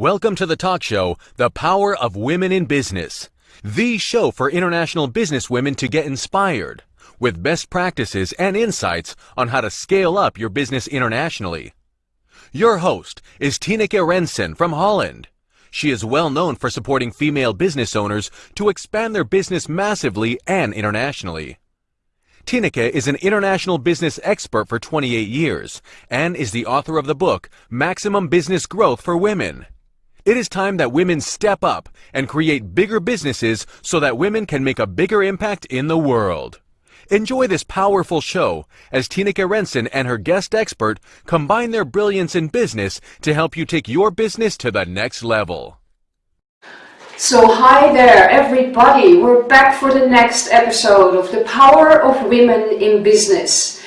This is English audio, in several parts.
Welcome to the talk show, The Power of Women in Business, the show for international businesswomen to get inspired with best practices and insights on how to scale up your business internationally. Your host is Tineke Rensen from Holland. She is well known for supporting female business owners to expand their business massively and internationally. Tineke is an international business expert for 28 years and is the author of the book Maximum Business Growth for Women. It is time that women step up and create bigger businesses so that women can make a bigger impact in the world. Enjoy this powerful show as Tineke Rensen and her guest expert combine their brilliance in business to help you take your business to the next level. So hi there everybody, we're back for the next episode of The Power of Women in Business.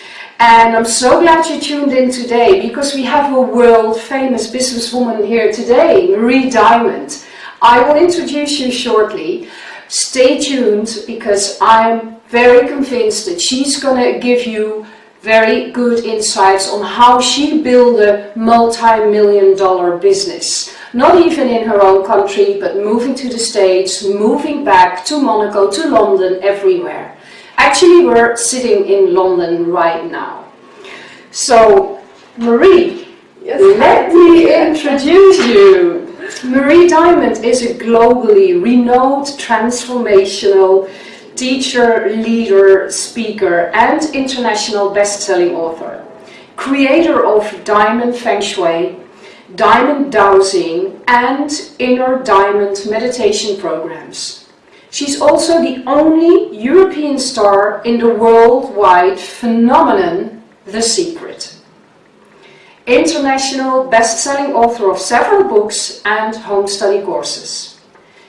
And I'm so glad you tuned in today because we have a world famous businesswoman here today, Marie Diamond. I will introduce you shortly. Stay tuned because I'm very convinced that she's going to give you very good insights on how she built a multi-million dollar business. Not even in her own country, but moving to the States, moving back to Monaco, to London, everywhere. Actually, we're sitting in London right now. So, Marie, yes, let me introduce you. Marie Diamond is a globally renowned transformational teacher, leader, speaker, and international best-selling author. Creator of Diamond Feng Shui, Diamond Dowsing, and Inner Diamond meditation programs. She's also the only European star in the worldwide phenomenon The Secret. International best-selling author of several books and home study courses.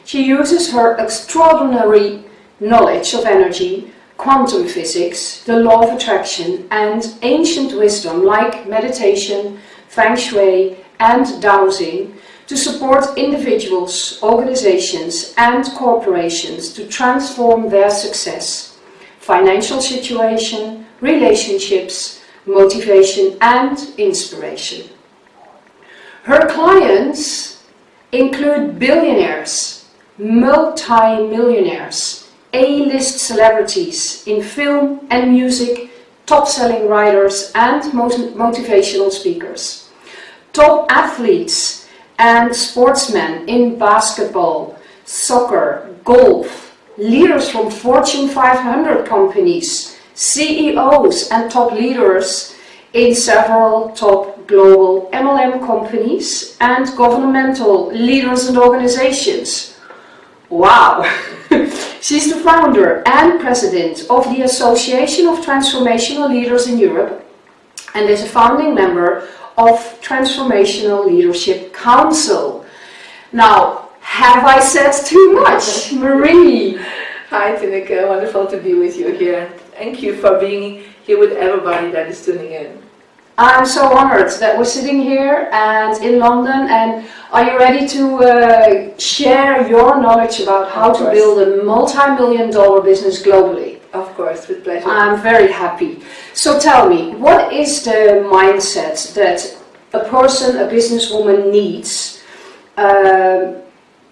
She uses her extraordinary knowledge of energy, quantum physics, the law of attraction and ancient wisdom like meditation, feng shui and dowsing to support individuals, organizations and corporations to transform their success, financial situation, relationships, motivation and inspiration. Her clients include billionaires, multi-millionaires, A-list celebrities in film and music, top-selling writers and motivational speakers, top athletes and sportsmen in basketball, soccer, golf, leaders from Fortune 500 companies, CEOs and top leaders in several top global MLM companies and governmental leaders and organizations. Wow! She's the founder and president of the Association of Transformational Leaders in Europe and is a founding member of Transformational Leadership Council. Now, have I said too much? Marie! Hi Tineke, wonderful to be with you here. Thank you for being here with everybody that is tuning in. I'm so honored that we're sitting here and in London and are you ready to uh, share your knowledge about how to build a multi-million dollar business globally? Of course, with pleasure. I'm very happy. So tell me, what is the mindset that a person, a businesswoman needs uh,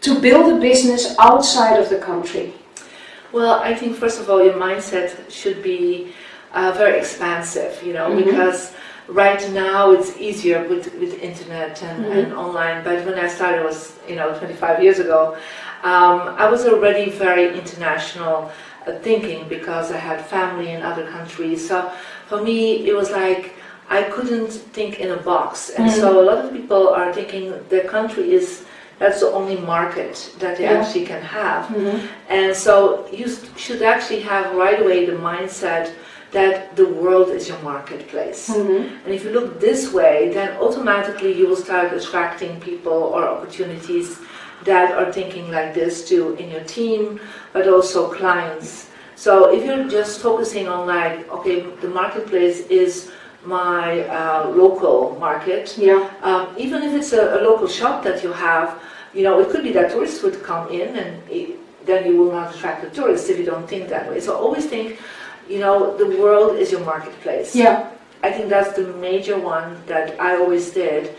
to build a business outside of the country? Well, I think first of all your mindset should be uh, very expansive, you know, mm -hmm. because right now it's easier with, with internet and, mm -hmm. and online, but when I started was, you know, 25 years ago, um, I was already very international thinking because I had family in other countries. So for me, it was like I couldn't think in a box. And mm. so a lot of people are thinking their country is that's the only market that they yeah. actually can have. Mm -hmm. And so you should actually have right away the mindset that the world is your marketplace. Mm -hmm. And if you look this way, then automatically you will start attracting people or opportunities that are thinking like this too in your team, but also clients. So if you're just focusing on like, okay, the marketplace is my uh, local market, yeah. Um, even if it's a, a, local shop that you have, you know, it could be that tourists would come in and it, then you will not attract the tourists if you don't think that way. So always think, you know, the world is your marketplace. Yeah. I think that's the major one that I always did.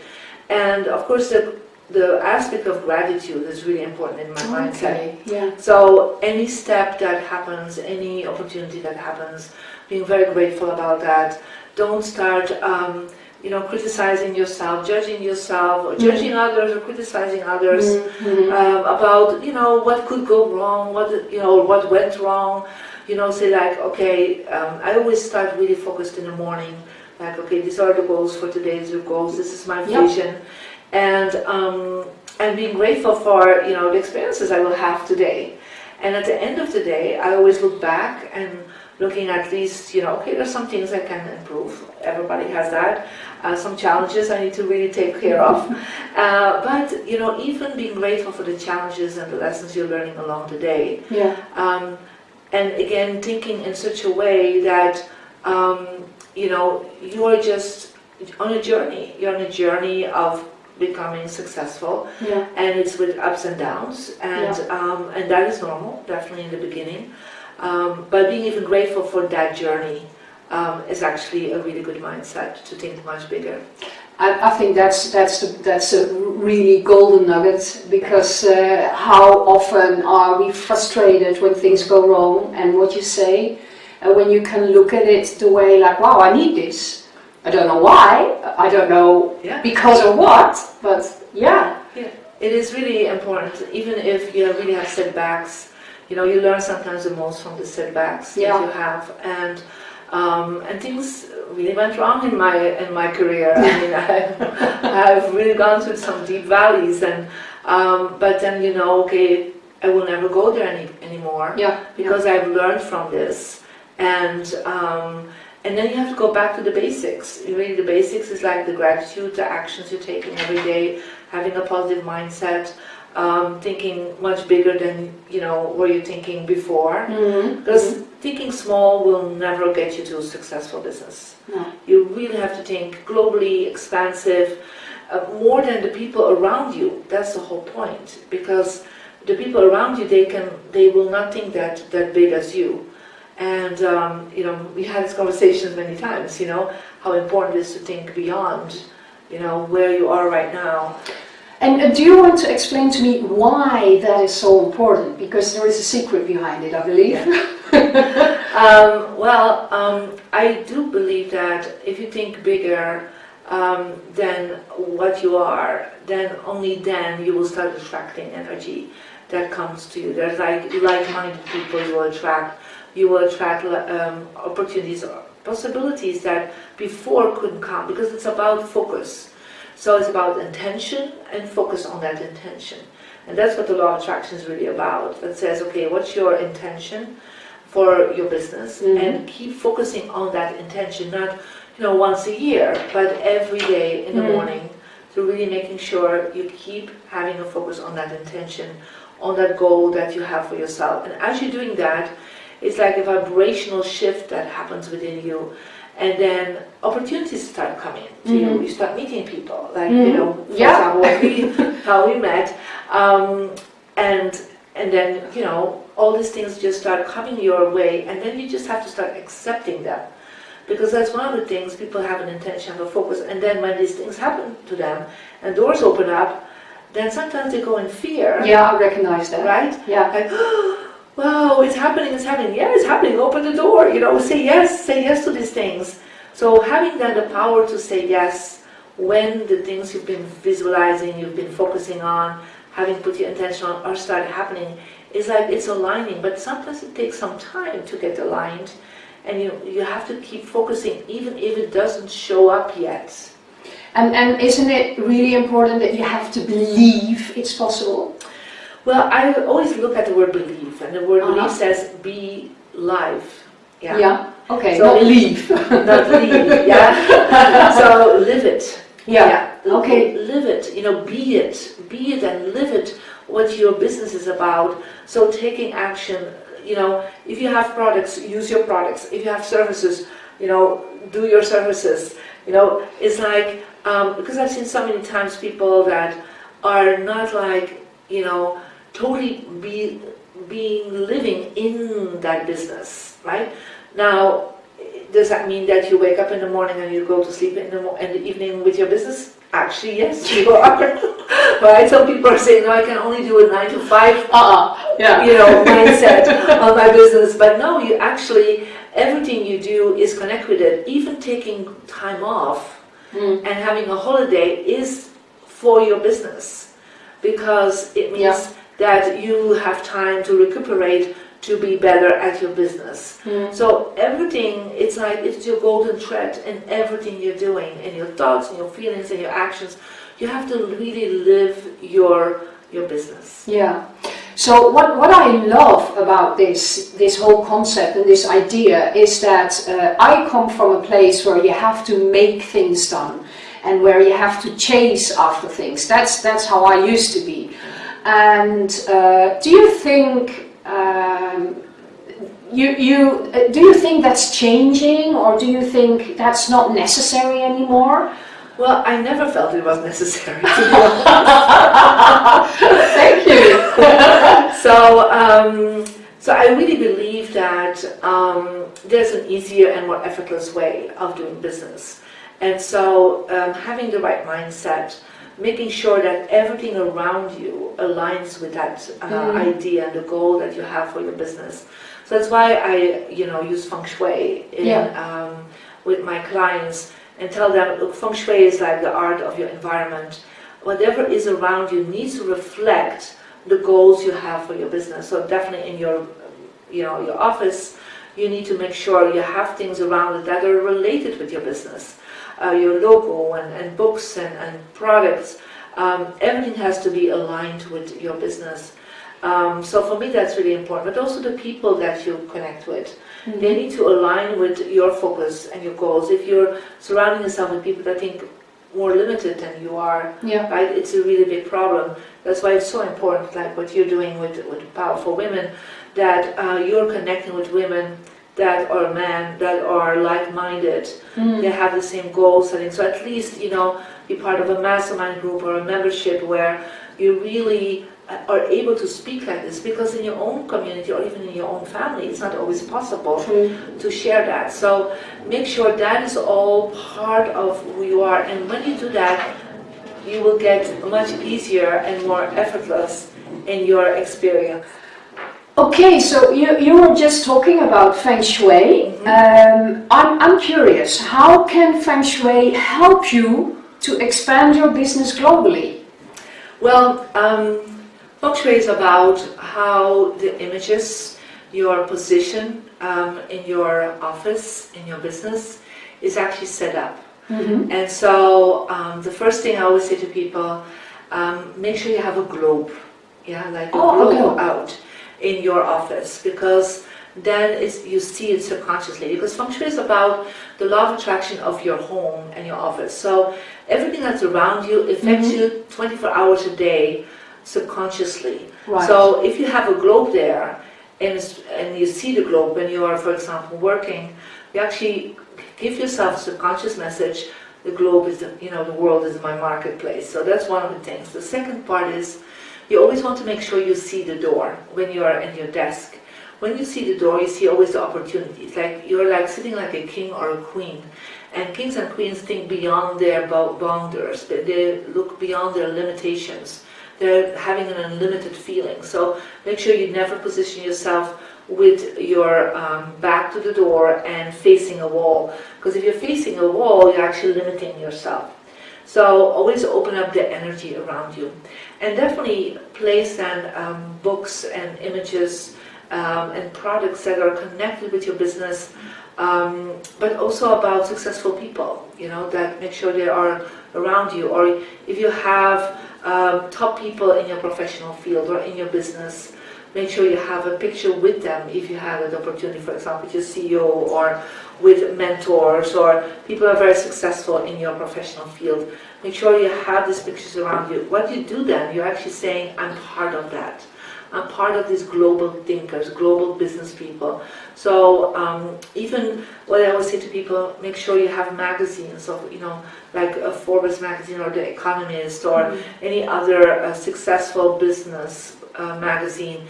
And of course, the the aspect of gratitude is really important in my mindset. Yeah. So any step that happens, any opportunity that happens, being very grateful about that. Don't start, um, you know, criticizing yourself, judging yourself, or judging others, or criticizing others Mhm. um, about, you know, what could go wrong, what you know, what went wrong. You know, say like, okay, um, I always start really focused in the morning. Like, okay, these are the goals for today's goals. This is my Yep. vision, and um, and being grateful for you know the experiences I will have today. And at the end of the day, I always look back and looking at least, you know, okay, there's some things I can improve. Everybody has that. Uh, some challenges I need to really take care of. Uh, but, you know, even being grateful for the challenges and the lessons you're learning along the day. Yeah. Um, and again, thinking in such a way that, um, you know, you are just on a journey. You're on a journey of becoming successful Yeah. and it's with ups and downs, and um, and that is normal, definitely in the beginning. Um, but being even grateful for that journey um, is actually a really good mindset to think much bigger. I, I think that's that's the, that's a really golden nugget because uh, how often are we frustrated when things go wrong and what you say, and when you can look at it the way like, wow, I need this. I don't know why. I don't know Yeah. because of what, but yeah. It is really important, even if you really have setbacks. You know, you learn sometimes the most from the setbacks Yeah. that you have, and um, and things really went wrong in my in my career. I mean, I, I've really gone through some deep valleys, and um, but then you know, okay, I will never go there any, anymore Yeah. because I've learned from this, and um, and then you have to go back to the basics. Really, the basics is like the gratitude, the actions you're taking every day, having a positive mindset, um, thinking much bigger than you know were you thinking before. Mhm. Because thinking small will never get you to a successful business. No. You really have to think globally, expansive, uh, more than the people around you. That's the whole point. Because the people around you, they can, they will not think that that big as you. And um, you know, we had these conversations many times. You know, how important it is to think beyond. You know, where you are right now. And uh, do you want to explain to me why that is so important? Because there is a secret behind it, I believe. Um, well, um, I do believe that if you think bigger um, than what you are, then only then you will start attracting energy that comes to you. There's like like-minded people you will attract. You will attract um, opportunities, or possibilities that before couldn't come because it's about focus. So it's about intention and focus on that intention. And that's what the law of attraction is really about. That says, okay, what's your intention? for your business Mhm. and keep focusing on that intention, not you know once a year, but every day in the Mhm. morning, to really making sure you keep having a focus on that intention, on that goal that you have for yourself. And as you're doing that, it's like a vibrational shift that happens within you. And then opportunities start coming to you. Mhm. You start meeting people, like you Mhm. know, for Yeah. example, we, how we met, um, and and then you know all these things just start coming your way and then you just have to start accepting them because that's one of the things people have an intention have a focus and then when these things happen to them and doors open up then sometimes they go in fear Yeah, I recognize that. right Yeah. like wow it's happening it's happening. Yeah it's happening. Open the door you know say yes say yes to these things. So having that the power to say yes when the things you've been visualizing you've been focusing on having put your intention on are start happening is like it's aligning. But sometimes it takes some time to get aligned and you you have to keep focusing even if it doesn't show up yet. And, and isn't it really important that you have to believe it's possible? Well i always look at the word believe and the word Uh-huh. believe says be live Yeah. Yeah. Okay, So- not leave. not leave, yeah. so live it. yeah. Okay. Live it, you know, be it. Be it and live it, what your business is about. So taking action, you know, if you have products, use your products. If you have services, you know, do your services. You know, it's like, um, because I've seen so many times people that are not like, you know, totally be, being living in that business, right? Now, does that mean that you wake up in the morning and you go to sleep in the, mo- in the evening with your business? Actually, yes, you are. right? Some people are saying, no, I can only do a nine to five Uh-uh, yeah. you know, mindset of my business. But no, you actually, everything you do is connected with it. Even taking time off Mm. and having a holiday is for your business because it means Yeah. That you have time to recuperate to be better at your business. Mm. So everything, it's like it's your golden thread in everything you're doing, in your thoughts, and your feelings, and your actions. You have to really live your your business. Yeah. So what, what I love about this this whole concept and this idea is that uh, I come from a place where you have to make things done and where you have to chase after things. That's that's how I used to be. And uh, do you think um, you you uh, do you think that's changing or do you think that's not necessary anymore? Well, I never felt it was necessary. Thank you. so, um, so I really believe that um, there's an easier and more effortless way of doing business. And so, um, having the right mindset, making sure that everything around you aligns with that uh, Mm. idea and the goal that you have for your business. So that's why I, you know, use feng shui in, Yeah. um, with my clients and tell them, look, feng shui is like the art of your environment. Whatever is around you needs to reflect the goals you have for your business. So definitely in your, you know, your office, you need to make sure you have things around it that are related with your business. Uh, your logo and, and books and, and products, um, everything has to be aligned with your business. Um, so for me that's really important, but also the people that you connect with. They need to align with your focus and your goals. If you're surrounding yourself with people that think more limited than you are, Yeah. right, it's a really big problem. That's why it's so important, like what you're doing with, with Powerful Women, that uh, you're connecting with women that are men, that are like-minded, Mm. they have the same goal setting. So at least, you know, be part of a mastermind group or a membership where you really uh, are able to speak like this because in your own community or even in your own family, it's not always possible True. to share that. So make sure that is all part of who you are. And when you do that, you will get much easier and more effortless in your experience. Okay, so you, you were just talking about Feng Shui. Um, I'm, I'm curious, how can Feng Shui help you to expand your business globally? Well, um, Feng Shui is about how the images, your position um, in your office, in your business, is actually set up. Mm-hmm. And so um, the first thing I always say to people, um, make sure you have a globe, yeah, like a Oh, globe okay. out in your office because then it's, you see it subconsciously because feng shui is about the law of attraction of your home and your office. So everything that's around you affects Mhm. you 24 hours a day subconsciously. Right. So if you have a globe there and, it's, and you see the globe when you are, for example, working, you actually give yourself a subconscious message, the globe is, the, you know, the world is my marketplace. So that's one of the things. The second part is you always want to make sure you see the door when you are in your desk. When you see the door, you see always the opportunities. Like you're like sitting like a king or a queen. And kings and queens think beyond their boundaries. They, look beyond their limitations. They're having an unlimited feeling. So make sure you never position yourself with your um, back to the door and facing a wall. Because if you're facing a wall, you're actually limiting yourself. So always open up the energy around you. And definitely place and um, books and images um, and products that are connected with your business, um, but also about successful people, you know, that make sure they are around you. Or if you have um, top people in your professional field or in your business, make sure you have a picture with them if you have an opportunity, for example, with your CEO or with mentors or people who are very successful in your professional field. Make sure you have these pictures around you. What you do then, you're actually saying, I'm part of that. I'm part of these global thinkers, global business people. So um, even what I always say to people, make sure you have magazines of, you know, like a Forbes magazine or The Economist or any other uh, successful business uh, magazine.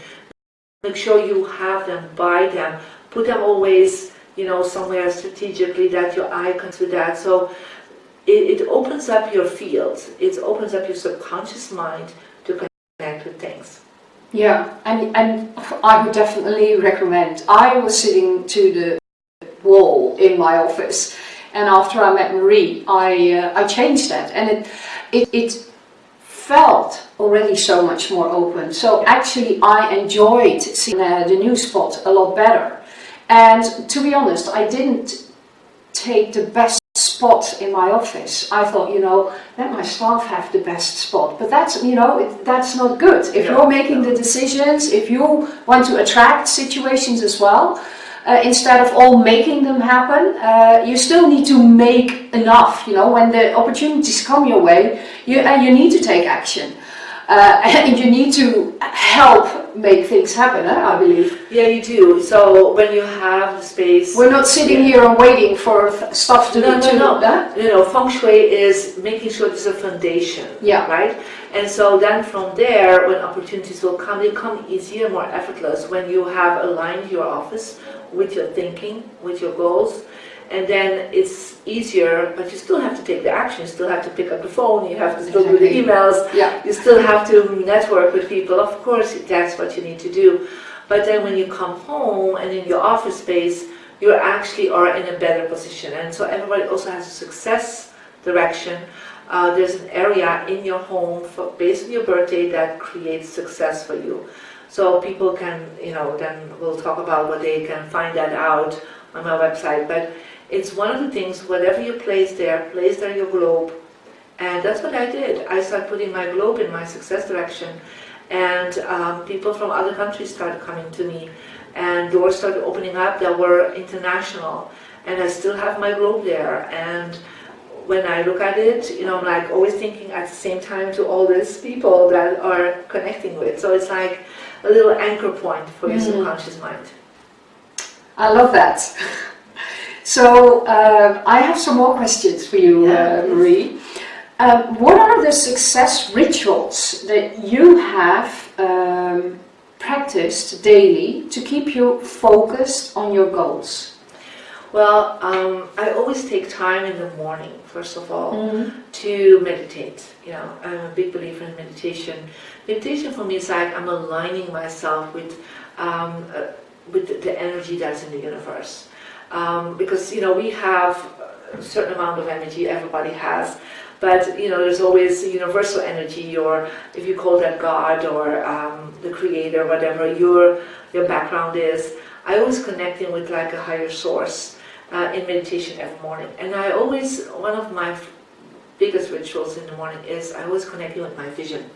Make sure you have them, buy them, put them always, you know, somewhere strategically that your eye comes with that. So it, it opens up your field. It opens up your subconscious mind to connect with things. Yeah, and, and I would definitely recommend. I was sitting to the wall in my office and after I met Marie I, uh, I changed that and it, it, it felt already so much more open. So actually I enjoyed seeing uh, the new spot a lot better. And to be honest, I didn't take the best spot in my office. I thought, you know, let my staff have the best spot. But that's, you know, it, that's not good. If you're making the decisions, if you want to attract situations as well, uh, instead of all making them happen, uh, you still need to make enough, you know, when the opportunities come your way, you, uh, you need to take action. Uh, and you need to help make things happen, eh, I believe. Yeah, you do. So when you have the space... We're not sitting yeah. here and waiting for stuff to no, do. No, no, no. You know, feng shui is making sure there's a foundation, yeah. right? And so then from there, when opportunities will come, they come easier, more effortless when you have aligned your office with your thinking, with your goals, and then it's easier, but you still have to take the action, you still have to pick up the phone, you have to still do the emails, yeah. you still have to network with people, of course that's what you need to do. But then when you come home and in your office space, you actually are in a better position. And so everybody also has a success direction. Uh, there's an area in your home for, based on your birthday that creates success for you. So people can, you know, then we'll talk about what they can find that out on my website. But it's one of the things, whatever you place there, place there your globe. And that's what I did. I started putting my globe in my success direction. And um, people from other countries started coming to me. And doors started opening up that were international. And I still have my globe there. And when I look at it, you know, I'm like always thinking at the same time to all these people that are connecting with. So it's like a little anchor point for your mm. subconscious mind. I love that. So uh, I have some more questions for you, yeah. uh, Marie. Um, what are the success rituals that you have um, practiced daily to keep you focused on your goals? Well, um, I always take time in the morning, first of all, mm -hmm. to meditate. You know, I'm a big believer in meditation. Meditation for me is like I'm aligning myself with, um, uh, with the energy that's in the universe um, because you know we have a certain amount of energy everybody has but you know there's always universal energy or if you call that God or um, the creator whatever your your background is I always connecting with like a higher source uh, in meditation every morning. And I always one of my biggest rituals in the morning is I always connect with my vision.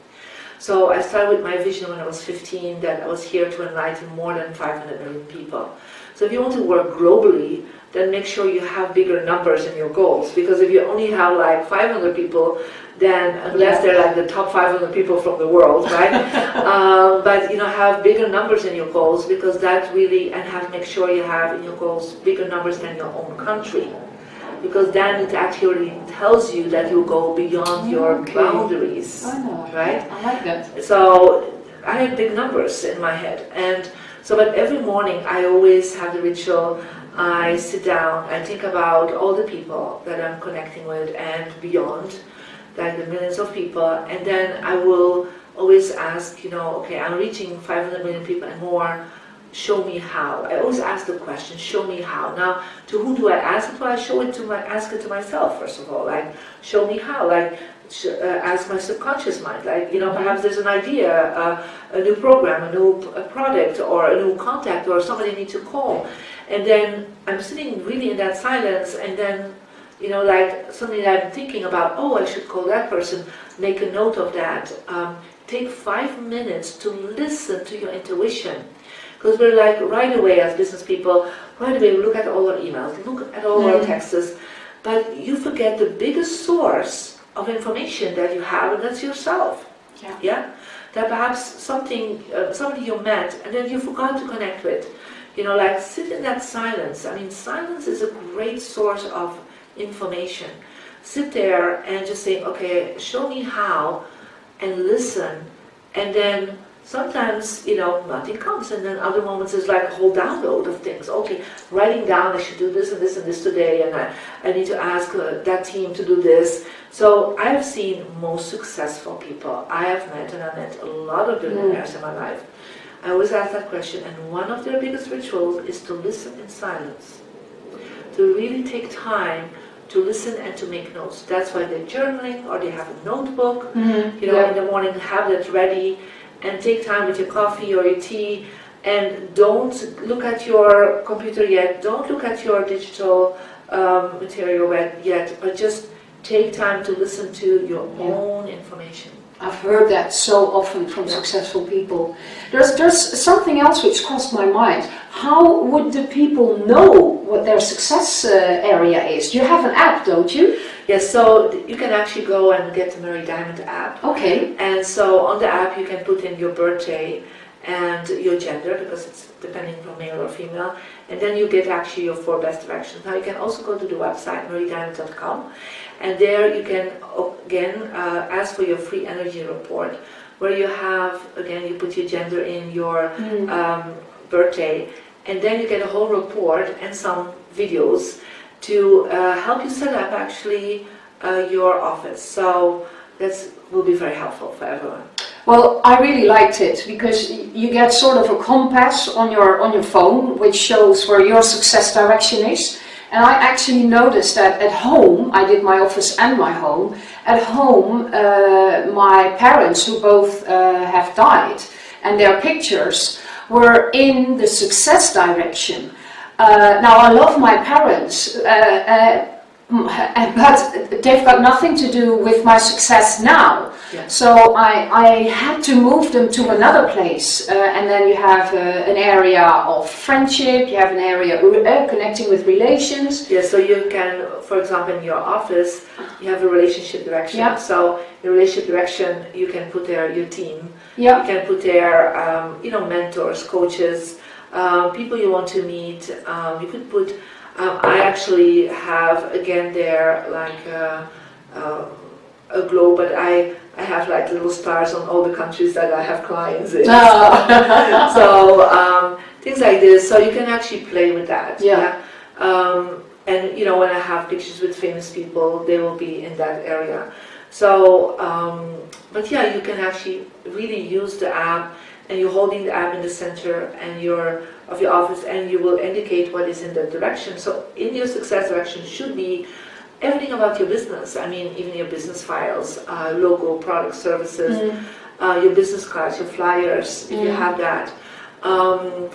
So I started with my vision when I was 15 that I was here to enlighten more than 500 million people. So if you want to work globally, then make sure you have bigger numbers in your goals. Because if you only have like 500 people, then unless they're like the top 500 people from the world, right? um, but you know, have bigger numbers in your goals because that really, and have make sure you have in your goals bigger numbers than your own country. Because then it actually tells you that you go beyond your okay. boundaries, I know. right? I like that. So I had big numbers in my head, and so, but every morning I always have the ritual. I sit down, I think about all the people that I'm connecting with and beyond, like the millions of people, and then I will always ask, you know, okay, I'm reaching 500 million people and more, show me how. I always ask the question, show me how. Now, to who do I ask it to? I show it to my, ask it to myself, first of all, like, show me how. Like, uh, as my subconscious mind. Like, you know, perhaps there's an idea, uh, a new program, a new product, or a new contact, or somebody needs to call. And then I'm sitting really in that silence, and then, you know, like something that I'm thinking about, oh, I should call that person, make a note of that. Um, take five minutes to listen to your intuition. Because we're like, right away as business people, right away we look at all our emails, look at all mm. our texts, but you forget the biggest source of information that you have, and that's yourself. Yeah. Yeah. That perhaps something, uh, somebody you met, and then you forgot to connect with. You know, like sit in that silence. I mean, silence is a great source of information. Sit there and just say, okay, show me how, and listen, and then sometimes, you know, nothing comes, and then other moments is like a whole download of things. Okay, writing down, I should do this and this and this today, and I, I need to ask uh, that team to do this. So I've seen most successful people I have met, and I've met a lot of billionaires mm. in my life. I always ask that question, and one of their biggest rituals is to listen in silence. To really take time to listen and to make notes. That's why they're journaling or they have a notebook, mm -hmm. you know, yeah. in the morning, have that ready and take time with your coffee or your tea and don't look at your computer yet, don't look at your digital um, material yet, but just take time to listen to your yeah. own information. I've heard that so often from yeah. successful people. There's, there's something else which crossed my mind. How would the people know what their success uh, area is? You have an app, don't you? Yes, so you can actually go and get the Marie Diamond app. Okay. And so on the app you can put in your birthday and your gender because it's depending from male or female and then you get actually your four best directions. Now you can also go to the website mariediamond.com and there you can again uh, ask for your free energy report where you have again you put your gender in your mm. um, birthday and then you get a whole report and some videos to uh, help you set up actually uh, your office. So that will be very helpful for everyone. Well, I really liked it because you get sort of a compass on your on your phone which shows where your success direction is. And I actually noticed that at home, I did my office and my home, at home uh, my parents who both uh, have died and their pictures were in the success direction. Uh, now I love my parents, uh, uh, but they've got nothing to do with my success now. Yeah. So I, I had to move them to another place uh, and then you have uh, an area of friendship, you have an area uh, connecting with relations. Yeah, so you can, for example, in your office, you have a relationship direction. Yeah. So the relationship direction, you can put there your team. Yeah. You can put there, um, you know, mentors, coaches, um, people you want to meet. Um, you could put, um, I actually have again there like a, uh, uh, a globe, but I, I have like little stars on all the countries that I have clients in. Oh. so um, things like this, so you can actually play with that. Yeah. yeah? Um, and you know, when I have pictures with famous people, they will be in that area. So, um, but yeah, you can actually really use the app and you're holding the app in the center and your of your office and you will indicate what is in that direction. So in your success direction should be everything about your business. I mean, even your business files, uh, logo, product, services, mm. uh, your business cards, your flyers, if mm. you have that. Um,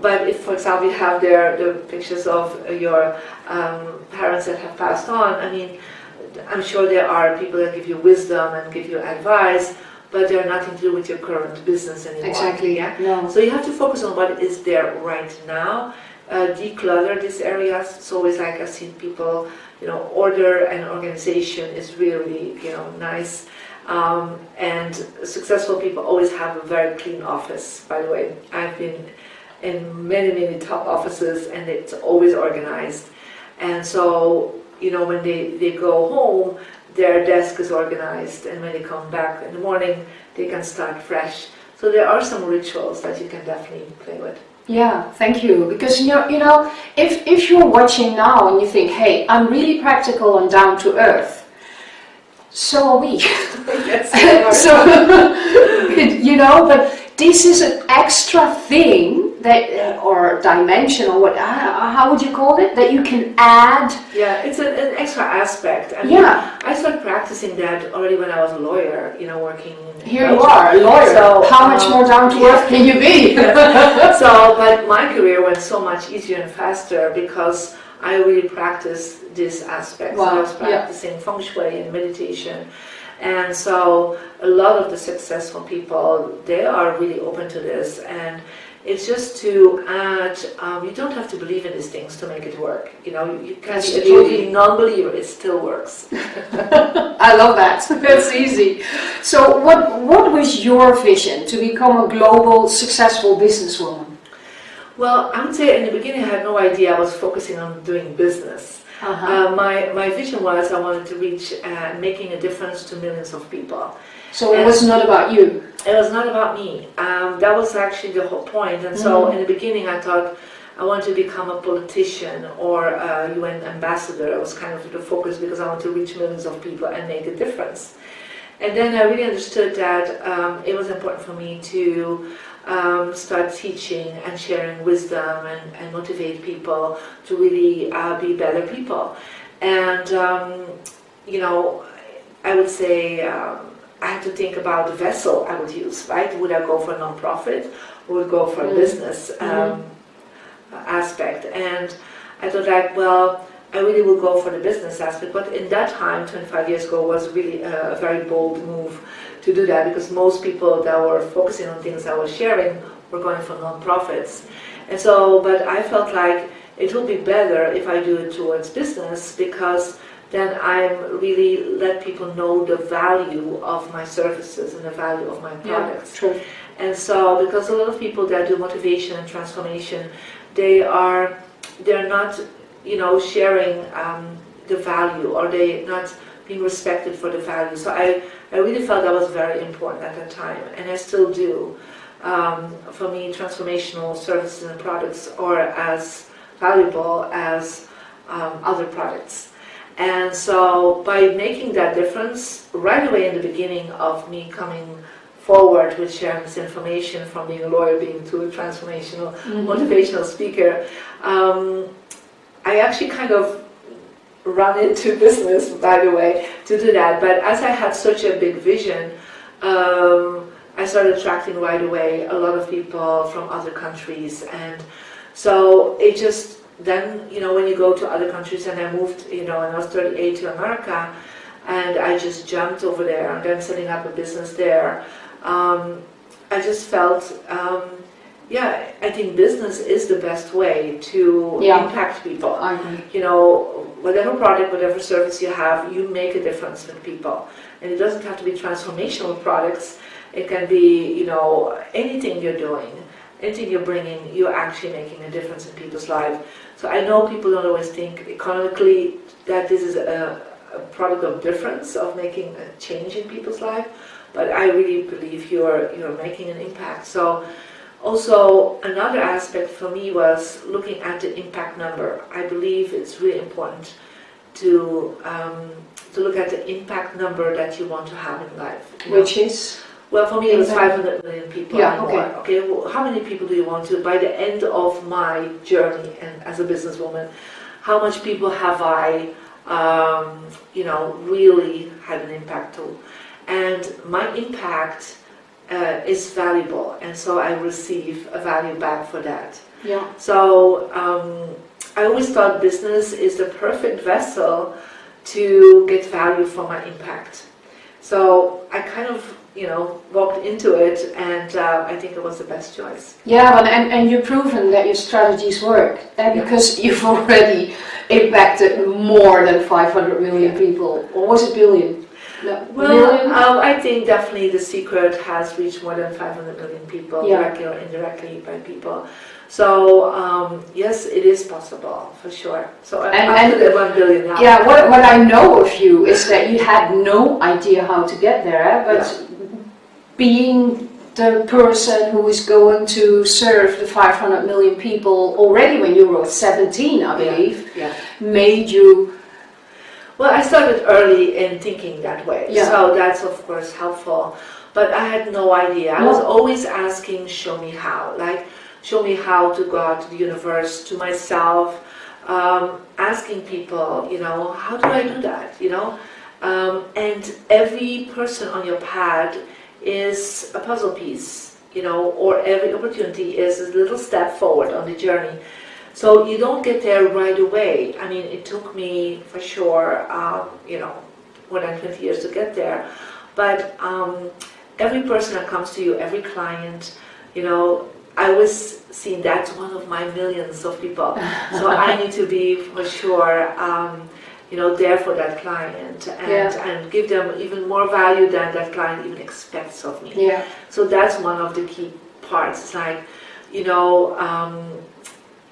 but if, for example, you have there the pictures of your um, parents that have passed on, I mean, I'm sure there are people that give you wisdom and give you advice, but they're nothing to do with your current business anymore. Exactly. Yeah. No. So you have to focus on what is there right now. Uh, declutter these areas. It's always like I've seen people, you know, order and organization is really, you know, nice. Um, and successful people always have a very clean office, by the way. I've been in many, many top offices and it's always organized. And so, you know, when they, they go home, their desk is organized and when they come back in the morning they can start fresh. So there are some rituals that you can definitely play with. Yeah, thank you. Because you know, you know, if if you're watching now and you think, hey, I'm really practical and down to earth, so are we. yes, so you know, but this is an extra thing that uh, or dimension or what uh, how would you call it? That you can add yeah it's an, an extra aspect. I mean, yeah. I started practicing that already when I was a lawyer you know working here you are a lawyer. So how um, much more down to earth can you be? So but my career went so much easier and faster because I really practiced this aspect wow. I was practicing yeah. feng shui and meditation and so a lot of the successful people they are really open to this and it's just to add, um, you don't have to believe in these things to make it work. You know, you can That's be a totally non-believer, it still works. I love that. That's easy. So what, what was your vision to become a global successful businesswoman? Well, I would say in the beginning I had no idea I was focusing on doing business. Uh-huh. Uh, my, my vision was I wanted to reach uh, making a difference to millions of people. so it was not about you. It was not about me. Um, that was actually the whole point. And so Mhm. in the beginning, I thought I want to become a politician or a UN ambassador. It was kind of the focus because I want to reach millions of people and make a difference. And then I really understood that um, it was important for me to um, start teaching and sharing wisdom and, and motivate people to really uh, be better people. And, um, you know, I would say um, I had to think about the vessel I would use, right? Would I go for a non-profit or would go for a Mm. business um, aspect? And I thought like, well, I really will go for the business aspect, but in that time, 25 years ago, was really a very bold move to do that because most people that were focusing on things I was sharing were going for non-profits. And so, but I felt like it would be better if I do it towards business because then I'm really let people know the value of my services and the value of my products. true. And so, because a lot of people that do motivation and transformation, they are, they're not, you know, sharing um, the value or they not being respected for the value. So I, I really felt that was very important at that time, and I still do. Um, for me, transformational services and products are as valuable as um, other products. And so by making that difference right away in the beginning of me coming forward with sharing this information from being a lawyer being to a transformational motivational speaker, um, I actually kind of run into business by the way to do that. But as I had such a big vision, um, I started attracting right away a lot of people from other countries and so it just then you know when you go to other countries and I moved you know when I was 38 to America and I just jumped over there and then setting up a business there um, I just felt um, yeah I think business is the best way to Yeah. impact people you know, whatever product, whatever service you have, you make a difference with people. And it doesn't have to be transformational products. It can be, you know, anything you're doing, anything you're bringing, you're actually making a difference in people's lives. So I know people don't always think economically that this is a, a product of difference, of making a change in people's life, but I really believe you're, you're making an impact. So also, another aspect for me was looking at the impact number. I believe it's really important to um, to look at the impact number that you want to have in life. you know. Which is? Well, for me, it was 500 million people Yeah, more. okay. Okay, well, how many people do you want to, by the end of my journey and as a businesswoman, how much people have I, um, you know, really had an impact to? And my impact uh, is valuable, and so I receive a value back for that. Yeah. So um, I always thought business is the perfect vessel to get value for my impact. So I kind of, you know, walked into it, and uh, I think it was the best choice. Yeah, but and, and you've proven that your strategies work, and Yeah. because you've already impacted more than 500 million people, or was it billion? No, Well, um, I think definitely the secret has reached more than 500 million people, Yeah. directly or indirectly by people. So um, yes, it is possible for sure. So And- up and- the 1 billion now. Yeah, what, what I know of you is that you had no idea how to get there, eh, but being the person who is going to serve the 500 million people already when you were 17, I believe, Yeah. made you, Well, I started early in thinking that way, Yeah. so that's of course helpful. But I had no idea. I was always asking, show me how. Like, show me how to go out to the universe, to myself, um, asking people, you know, how do I do that, you know? Um, and every person on your path is a puzzle piece, you know, or every opportunity is a little step forward on the journey. So you don't get there right away. I mean, it took me for sure, um, you know, more than 20 years to get there. But um, every person that comes to you, every client, you know, I was seeing that's one of my millions of people. So I need to be for sure, um, you know, there for that client and, Yeah. and give them even more value than that client even expects of me. yeah, So that's one of the key parts. It's like, you know, um,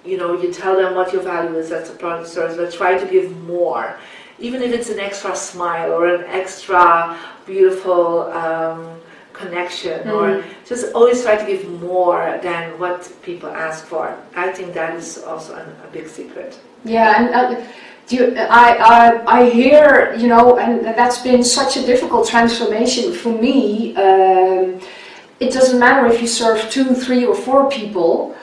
you know, you tell them what your value is as a product or service, but try to give more. Even if it's an extra smile or an extra beautiful um, connection mm. or just always try to give more than what people ask for. I think that is also an, a big secret. Yeah, and uh, you, I, I, I hear, you know, and that's been such a difficult transformation for me. Um, it doesn't matter if you serve two, three or four people,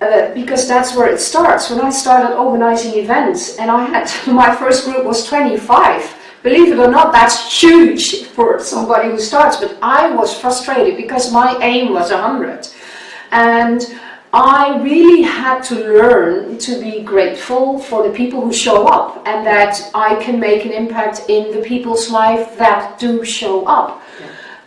uh, because that's where it starts. When I started organizing events and I had, my first group was 25, Believe it or not, that's huge for somebody who starts, but I was frustrated because my aim was 100. And I really had to learn to be grateful for the people who show up and that I can make an impact in the people's life that do show up.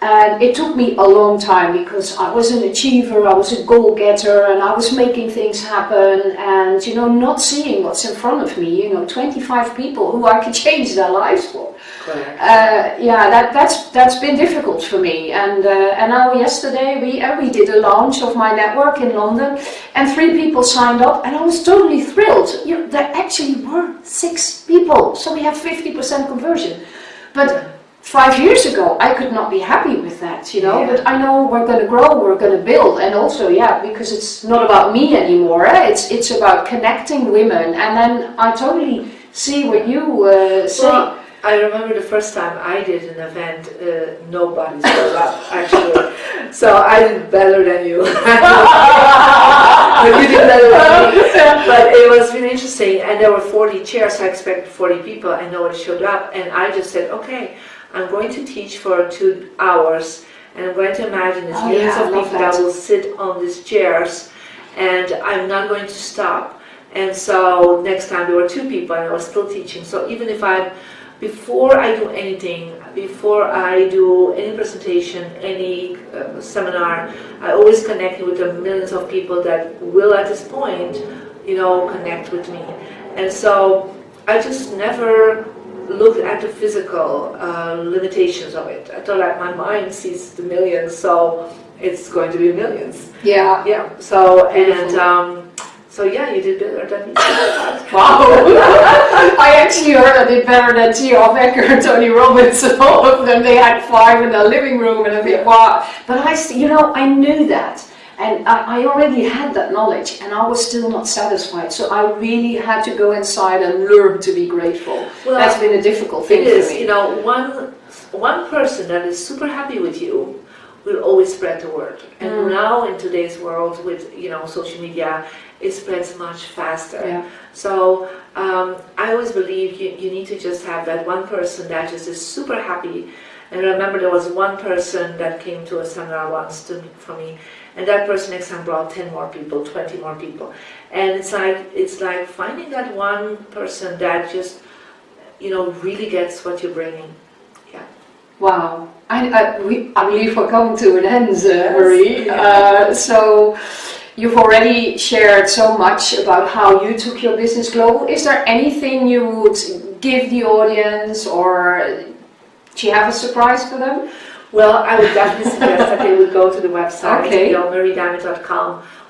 And it took me a long time because I was an achiever, I was a goal-getter and I was making things happen and, you know, not seeing what's in front of me, you know, 25 people who I could change their lives for. Uh, yeah, that, that's that's been difficult for me. And uh, and now yesterday we uh, we did a launch of my network in London, and three people signed up, and I was totally thrilled. You know, there actually were six people, so we have 50% conversion. But five years ago, I could not be happy with that, you know, yeah. but I know we're going to grow, we're going to build, and also, yeah, because it's not about me anymore, eh? it's, it's about connecting women, and then I totally see what you uh, say. Well, I remember the first time I did an event, uh, nobody showed up, actually, so I did better than you. but you did better than me. But it was really interesting, and there were 40 chairs, I expected 40 people, and nobody showed up, and I just said, okay, I'm going to teach for two hours and I'm going to imagine there's oh, millions yeah, of people that. that will sit on these chairs and I'm not going to stop. And so next time there were two people and I was still teaching. So even if I'm, before I do anything, before I do any presentation, any uh, seminar, I always connect with the millions of people that will at this point, you know, connect with me. And so I just never looked at the physical uh, limitations of it. I thought like my mind sees the millions, so it's going to be millions. Yeah. Yeah. So and um, so yeah, you did better than me. wow. I actually heard I did better than T. Harv Eker, Tony Robbins, and all of them. They had five in their living room, and I think, wow. But I, you know, I knew that. And I, I, already had that knowledge and I was still not satisfied. So I really had to go inside and learn to be grateful. Well, That's been a difficult thing it is, for me. You know, one, one person that is super happy with you will always spread the word. And mm. now in today's world with, you know, social media, it spreads much faster. Yeah. So um, I always believe you, you need to just have that one person that just is super happy. And I remember there was one person that came to a seminar once to, for me and that person next time brought 10 more people 20 more people. And it's like it's like finding that one person that just you know really gets what you're bringing. Yeah. Wow. I, I, we, I believe we're coming to an end uh, Marie. Uh, so You've already shared so much about how you took your business global. Is there anything you would give the audience or do you have a surprise for them? Well, I would definitely suggest that they would go to the website, okay. you know,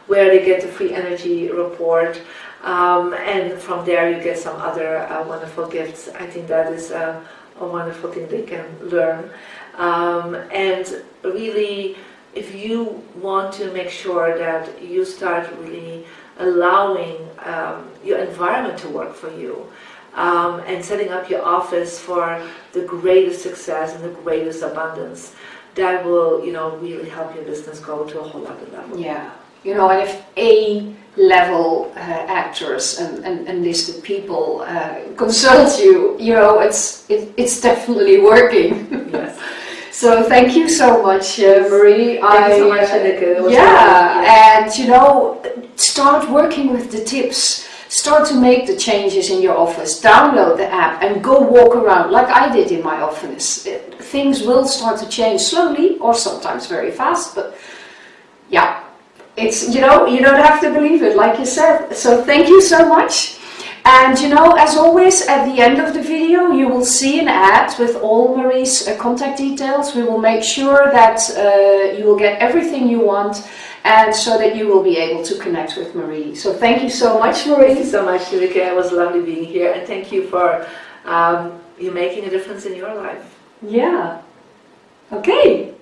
where they get the free energy report. Um, and from there you get some other uh, wonderful gifts. I think that is uh, a wonderful thing they can learn. Um, and really, if you want to make sure that you start really allowing um, your environment to work for you, um, and setting up your office for the greatest success and the greatest abundance, that will, you know, really help your business go to a whole other level. Yeah, you know, and if A level uh, actors and, and, and listed people uh, consult you, you know, it's it, it's definitely working. Yes. so thank you so much, uh, Marie. Thank I, you so much, Anneke. Yeah, and you know, start working with the tips Start to make the changes in your office, download the app and go walk around like I did in my office. It, things will start to change slowly or sometimes very fast, but yeah, it's, you know, you don't have to believe it, like you said. So thank you so much. And you know, as always, at the end of the video, you will see an ad with all Marie's uh, contact details. We will make sure that uh, you will get everything you want and so that you will be able to connect with Marie. So thank you so much, Thank Marie. you so much, Yurika. It was lovely being here, and thank you for um, you making a difference in your life. Yeah. Okay.